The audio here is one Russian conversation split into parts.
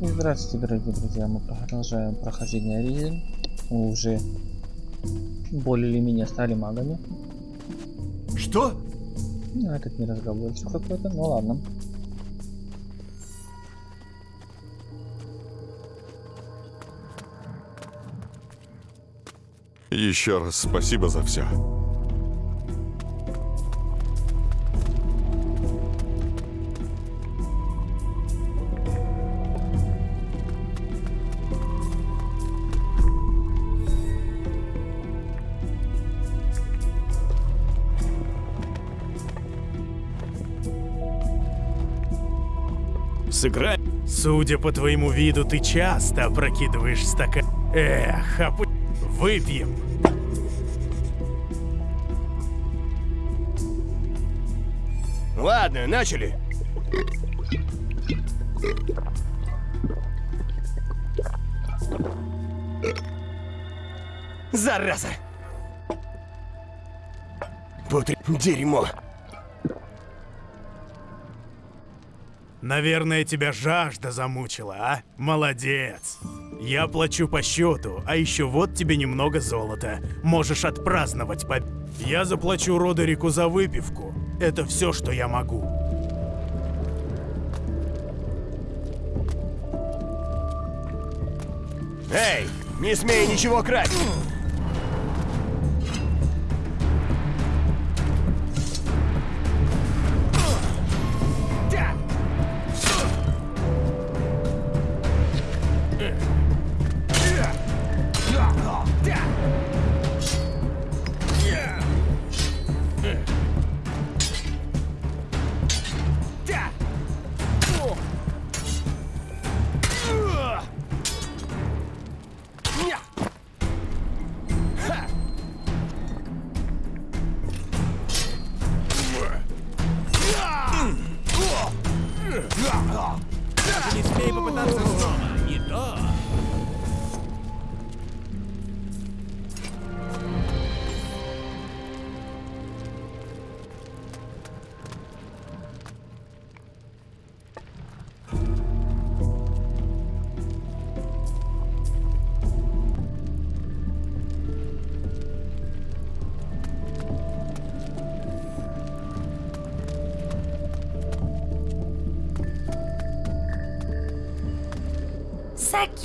И здравствуйте, дорогие друзья, мы продолжаем прохождение Ризин. Мы уже более или менее стали магами. Что? Ну, этот неразговорчив какой-то, ну ладно. Еще раз спасибо за все. Сыграй. Судя по твоему виду, ты часто опрокидываешь стакан. Эх, а пу- Выпьем. Ладно, начали. Зараза! Путри... Дерьмо! Наверное, тебя жажда замучила, а? Молодец. Я плачу по счету, а еще вот тебе немного золота. Можешь отпраздновать победу. Я заплачу Родерику за выпивку. Это все, что я могу. Эй, не смей ничего красть!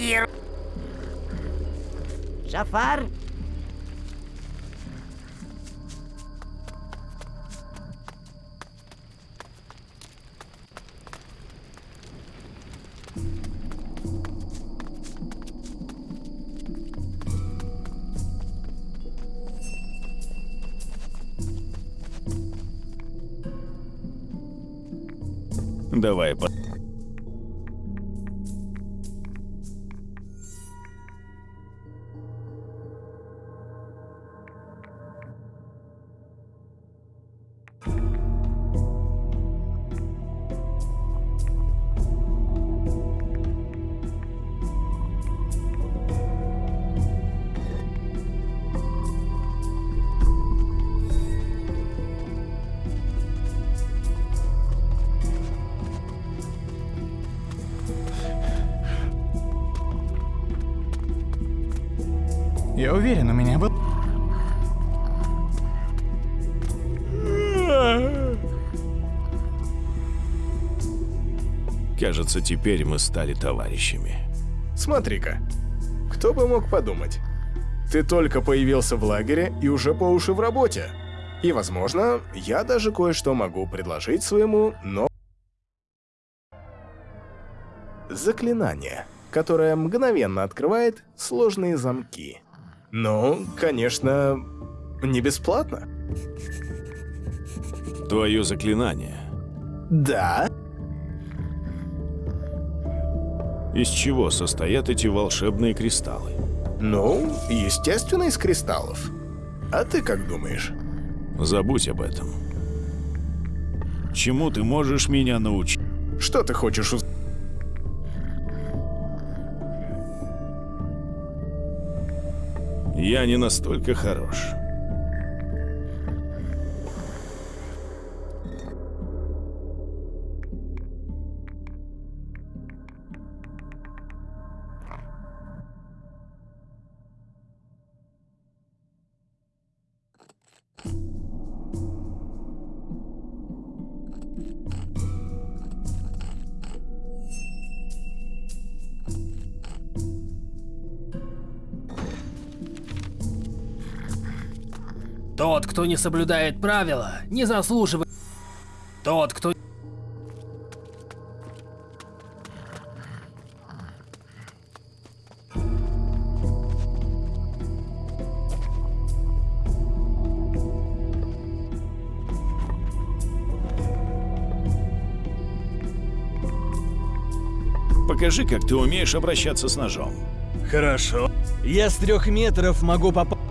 Сакир. Жафар. Давай, по... Я уверен, у меня был... Кажется, теперь мы стали товарищами. Смотри-ка, кто бы мог подумать? Ты только появился в лагере и уже по уши в работе. И, возможно, я даже кое-что могу предложить своему, но... Заклинание, которое мгновенно открывает сложные замки. Ну, конечно, не бесплатно. Твое заклинание. Да, Из чего состоят эти волшебные кристаллы? ну, естественно, из кристаллов. А ты как думаешь? Забудь об этом. Чему ты можешь меня научить? Что ты хочешь узнать? Я не настолько хорош. Кто не соблюдает правила, не заслуживает... Тот, кто... Покажи, как ты умеешь обращаться с ножом. Хорошо. Я с трех метров могу попасть.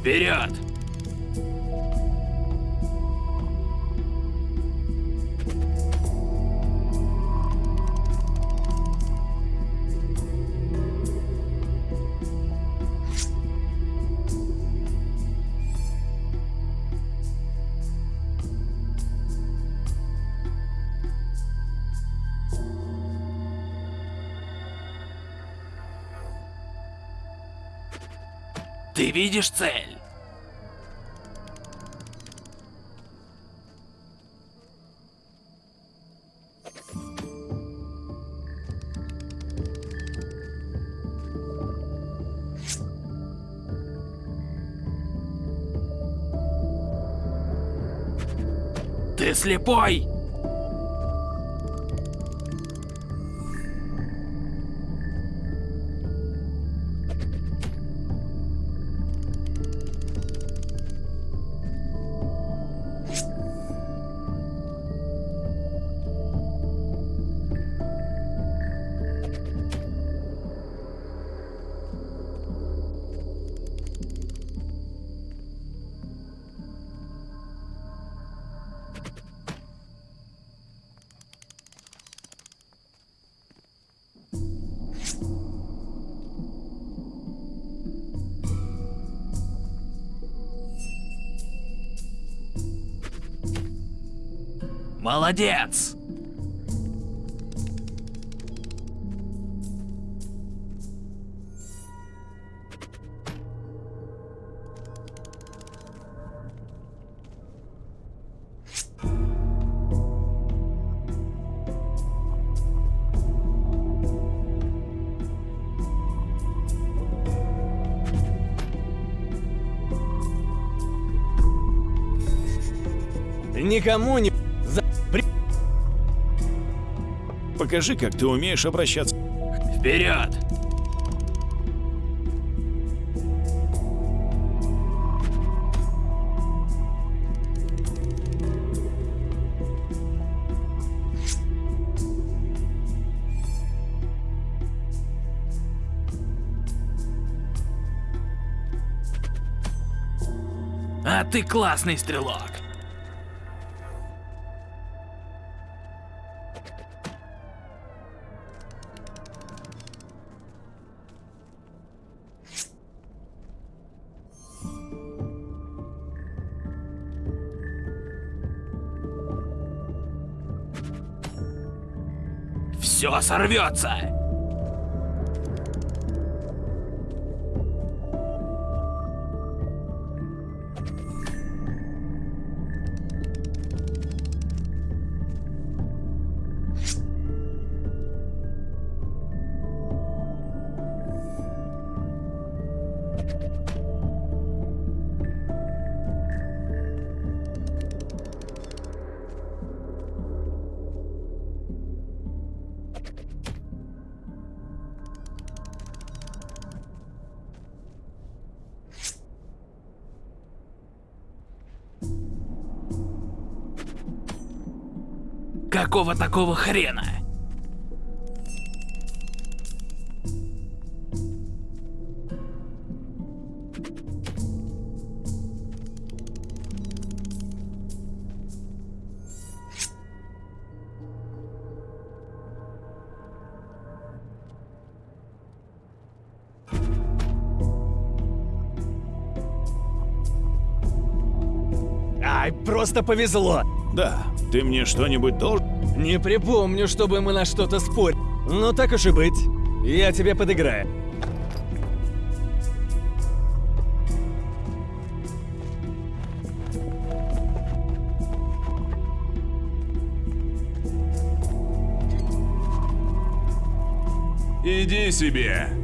Вперед! Видишь цель? Ты слепой? Молодец! Никому не... Покажи, как ты умеешь обращаться. Вперед! А ты классный стрелок. Все сорвется. Какого такого хрена? Ай, просто повезло. Да, ты мне что-нибудь должен... Не припомню, чтобы мы на что-то спорили. Ну так уж и быть. Я тебе подыграю. Иди себе.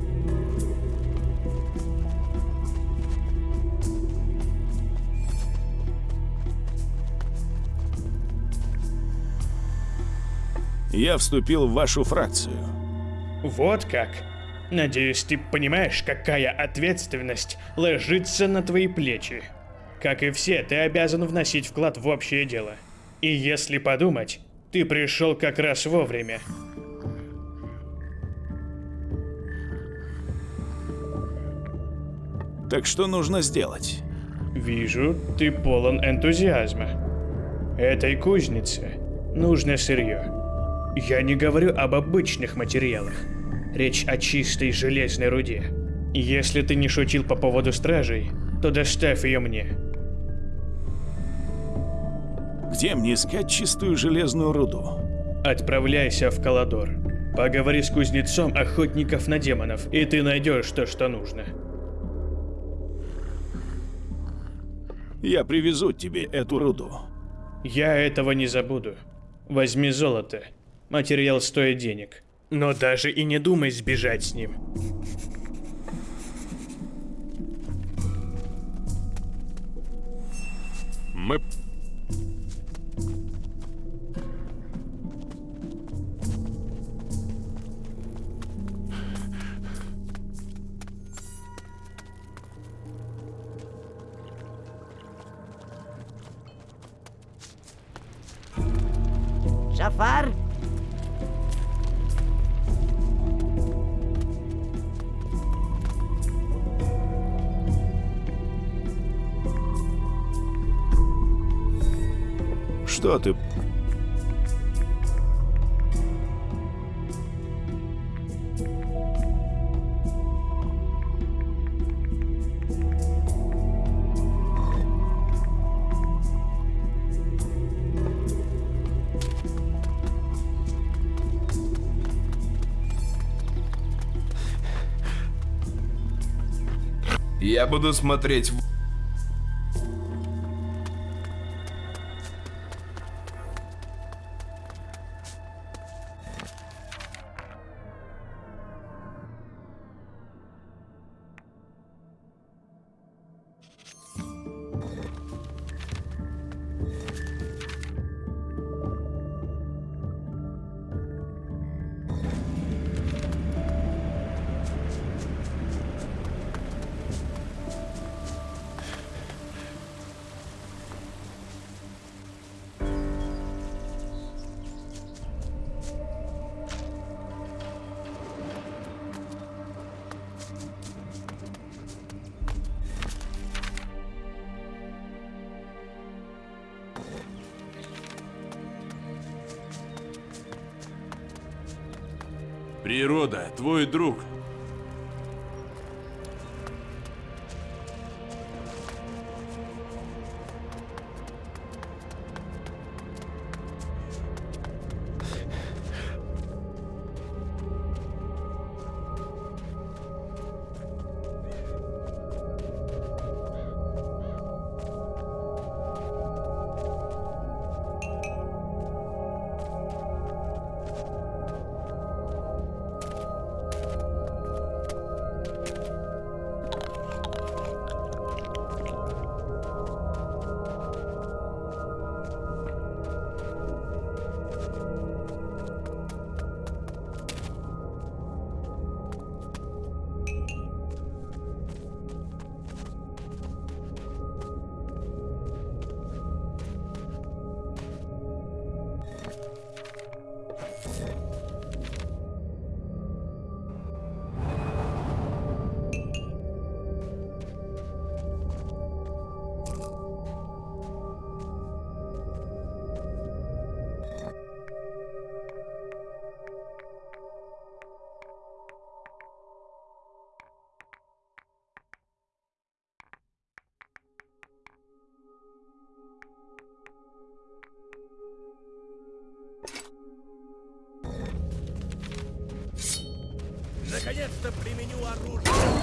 Я вступил в вашу фракцию. Вот как. Надеюсь, ты понимаешь, какая ответственность ложится на твои плечи. Как и все, ты обязан вносить вклад в общее дело. И если подумать, ты пришел как раз вовремя. Так что нужно сделать? Вижу, ты полон энтузиазма. Этой кузнице нужно сырье. Я не говорю об обычных материалах. Речь о чистой железной руде. Если ты не шутил по поводу стражей, то доставь ее мне. Где мне искать чистую железную руду? Отправляйся в Каладор. Поговори с кузнецом охотников на демонов, и ты найдешь то, что нужно. Я привезу тебе эту руду. Я этого не забуду. Возьми золото. Материал стоит денег. Но даже и не думай сбежать с ним. Я буду смотреть Природа, твой друг. Наконец-то применю оружие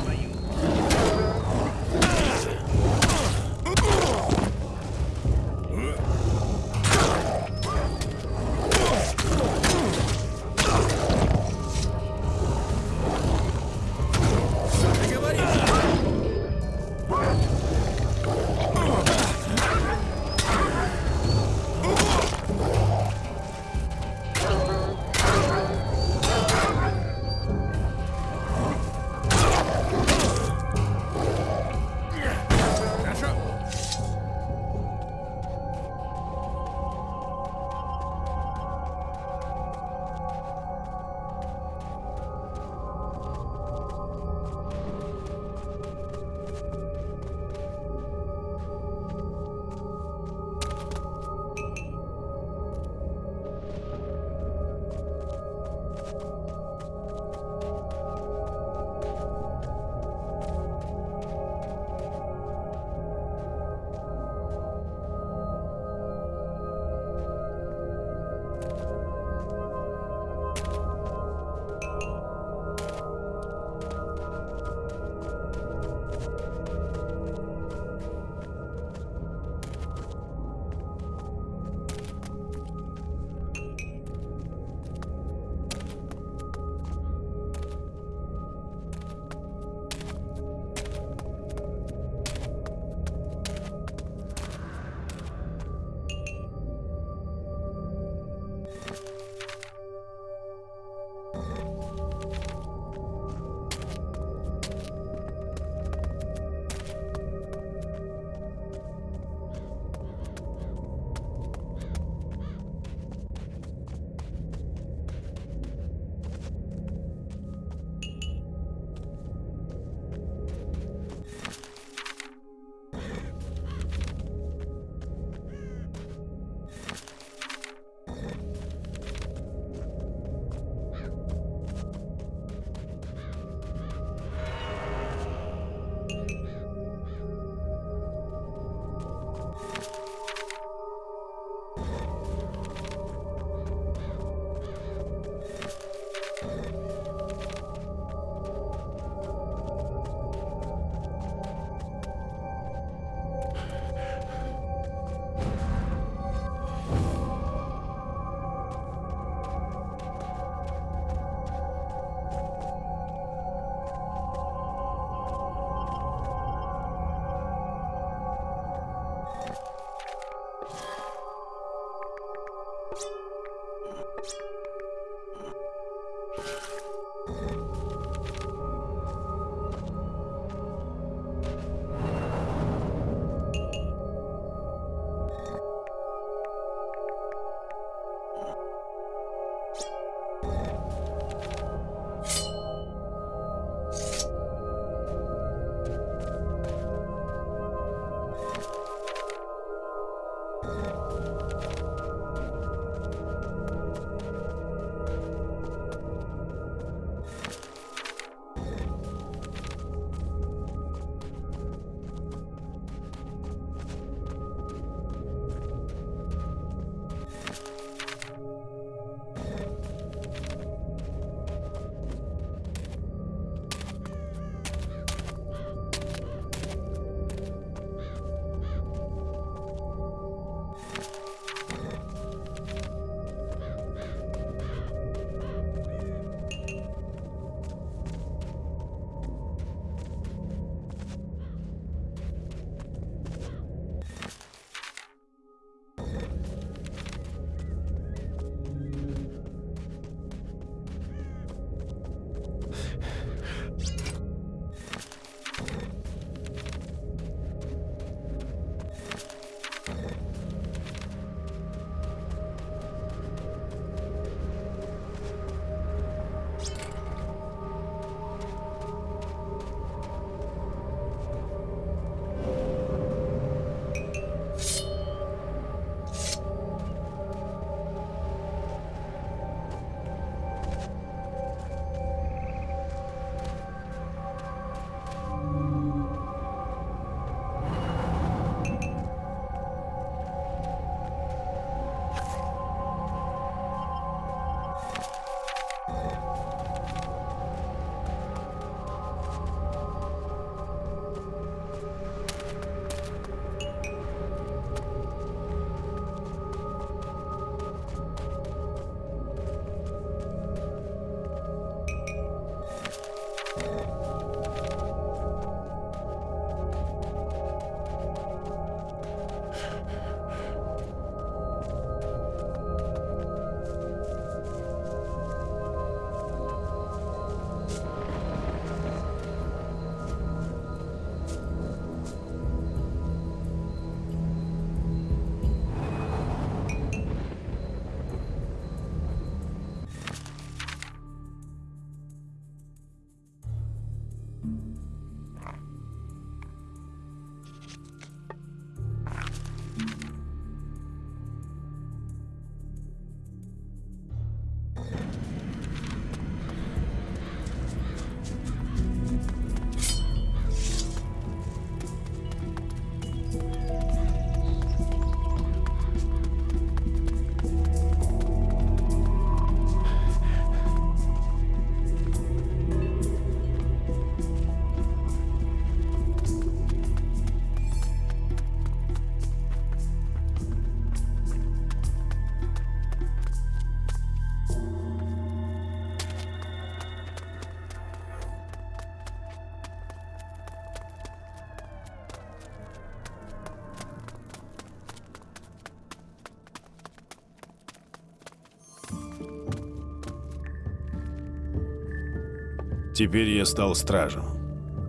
Теперь я стал стражем.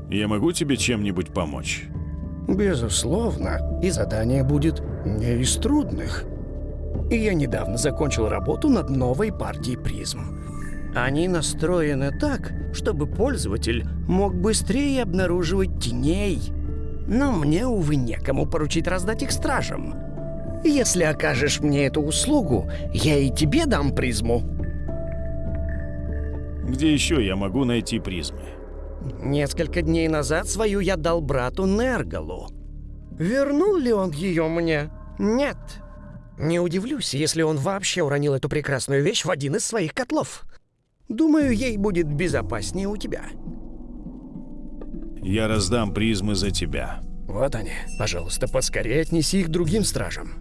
Я могу тебе чем-нибудь помочь? Безусловно, и задание будет не из трудных. И я недавно закончил работу над новой партией призм. Они настроены так, чтобы пользователь мог быстрее обнаруживать теней. Но мне, увы, некому поручить раздать их стражам. Если окажешь мне эту услугу, я и тебе дам призму. Где еще я могу найти призмы? Несколько дней назад свою я дал брату Нергалу. Вернул ли он ее мне? Нет. Не удивлюсь, если он вообще уронил эту прекрасную вещь в один из своих котлов. Думаю, ей будет безопаснее у тебя. Я раздам призмы за тебя. Вот они. Пожалуйста, поскорее отнеси их другим стражам.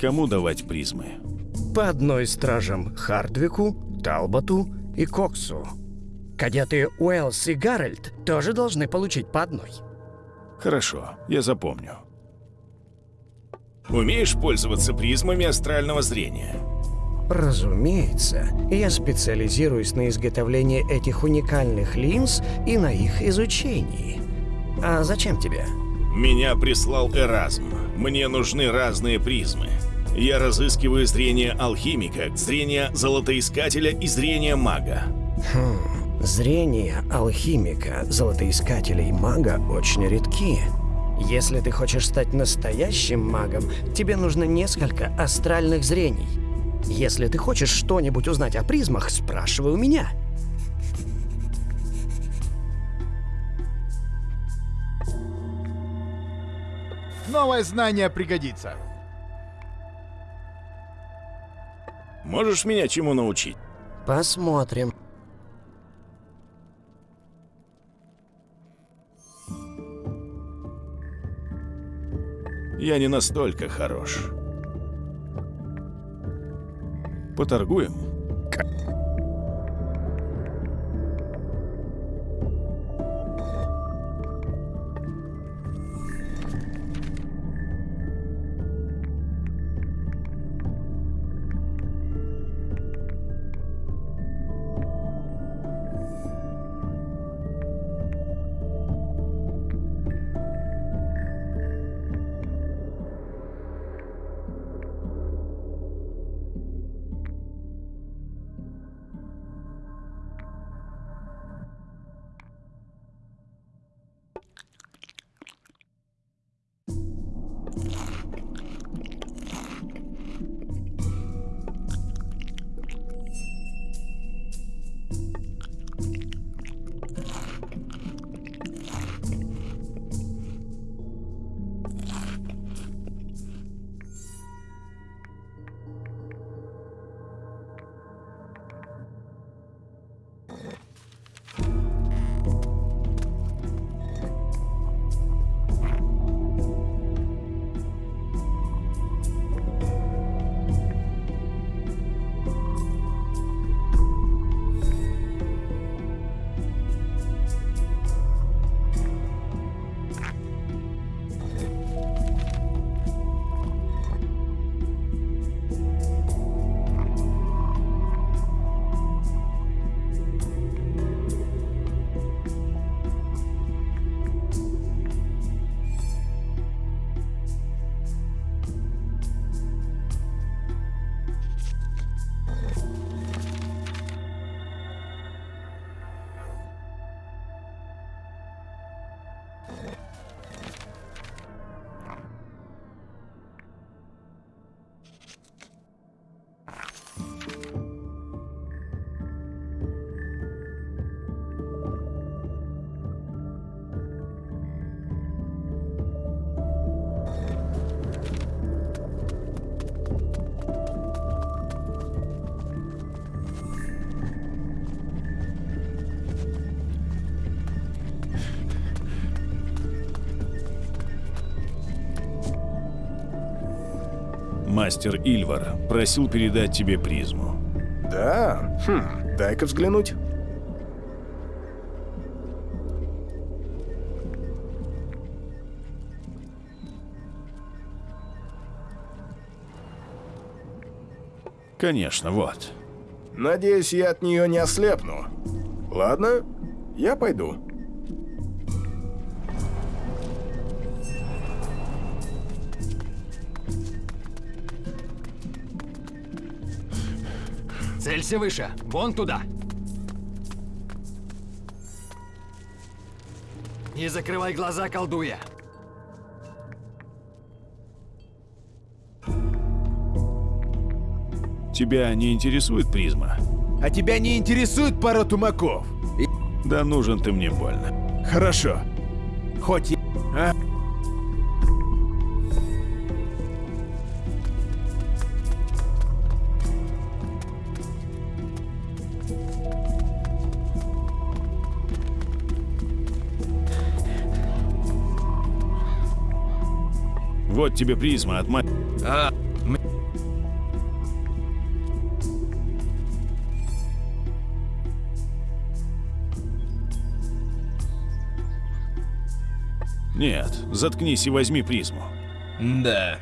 Кому давать призмы? По одной стражам Хардвику, Талботу и Коксу. Кадеты Уэллс и Гарольд тоже должны получить по одной. Хорошо, я запомню. Умеешь пользоваться призмами астрального зрения? Разумеется, я специализируюсь на изготовлении этих уникальных линз и на их изучении. А зачем тебе? Меня прислал Эразм. Мне нужны разные призмы. Я разыскиваю зрение алхимика, зрение золотоискателя и зрение мага. Хм, зрение алхимика, золотоискателя и мага очень редки. Если ты хочешь стать настоящим магом, тебе нужно несколько астральных зрений. Если ты хочешь что-нибудь узнать о призмах, спрашивай у меня. Новое знание пригодится. Можешь меня чему научить? Посмотрим. Я не настолько хорош. Поторгуем? Мастер Ильвар просил передать тебе призму. Да? Хм, дай-ка взглянуть. Конечно, вот. Надеюсь, я от нее не ослепну. Ладно, я пойду. Целься выше, вон туда. Не закрывай глаза, колдуя. Тебя не интересует призма? А тебя не интересует пара тумаков? Да нужен ты мне больно. Хорошо. Хоть я... А? Вот тебе призма от ма... А, Нет, заткнись и возьми призму. Да.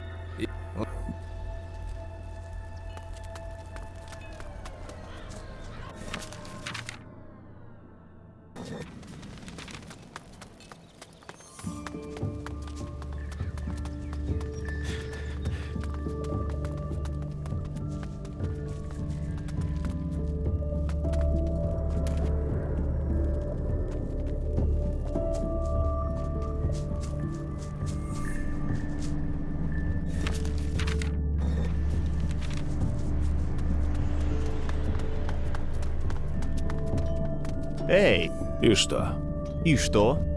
И что? И что?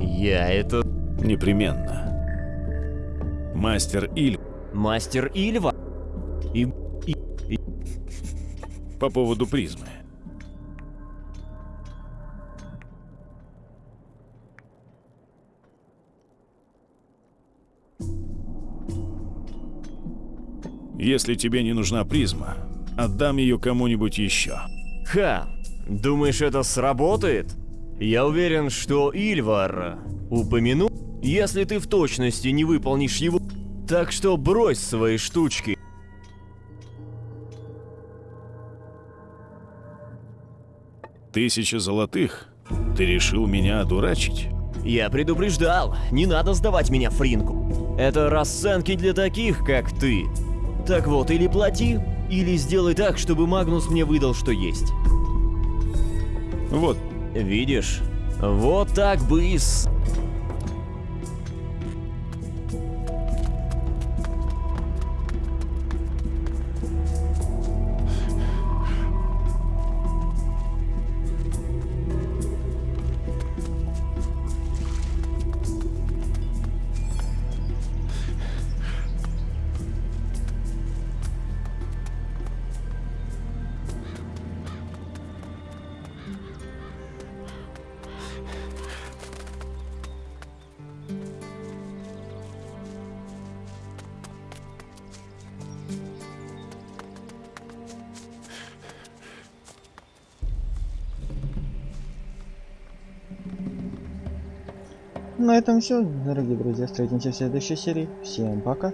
Я это... Непременно. Мастер Иль... Мастер Ильва? И... и... и... По поводу призмы. Если тебе не нужна призма, отдам ее кому-нибудь еще. Ха! Думаешь, это сработает? Я уверен, что Ильвар упомянул, если ты в точности не выполнишь его... Так что брось свои штучки. Тысяча золотых? Ты решил меня одурачить? Я предупреждал, не надо сдавать меня Фринку. Это расценки для таких, как ты. Так вот, или плати, или сделай так, чтобы Магнус мне выдал, что есть. Вот. Видишь? Вот так бы и с... этом все, дорогие друзья. Встретимся в следующей серии. Всем пока.